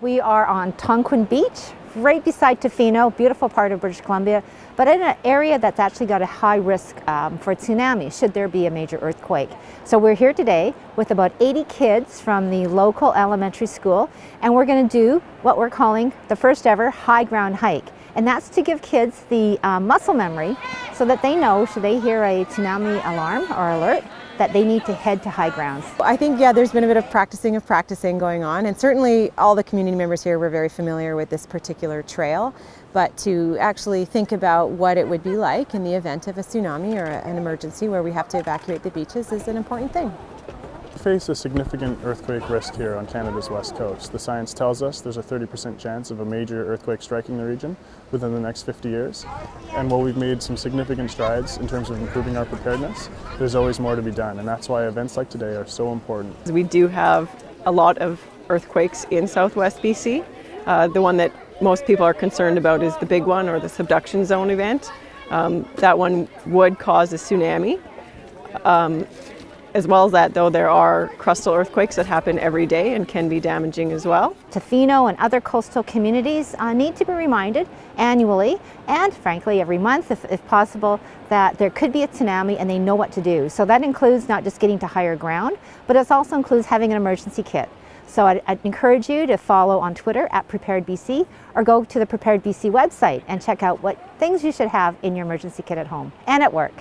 We are on Tonquin Beach, right beside Tofino, beautiful part of British Columbia, but in an area that's actually got a high risk um, for tsunami should there be a major earthquake. So we're here today with about 80 kids from the local elementary school, and we're going to do what we're calling the first ever high ground hike. And that's to give kids the uh, muscle memory so that they know should they hear a tsunami alarm or alert that they need to head to high grounds. I think, yeah, there's been a bit of practicing of practicing going on, and certainly all the community members here were very familiar with this particular trail, but to actually think about what it would be like in the event of a tsunami or an emergency where we have to evacuate the beaches is an important thing face a significant earthquake risk here on Canada's west coast. The science tells us there's a 30% chance of a major earthquake striking the region within the next 50 years. And while we've made some significant strides in terms of improving our preparedness, there's always more to be done. And that's why events like today are so important. We do have a lot of earthquakes in southwest BC. Uh, the one that most people are concerned about is the big one or the subduction zone event. Um, that one would cause a tsunami. Um, as well as that, though, there are crustal earthquakes that happen every day and can be damaging as well. Tofino and other coastal communities uh, need to be reminded annually and frankly every month if, if, possible that there could be a tsunami and they know what to do. So that includes not just getting to higher ground, but it also includes having an emergency kit. So I'd, I'd encourage you to follow on Twitter at PreparedBC or go to the Prepared BC website and check out what things you should have in your emergency kit at home and at work.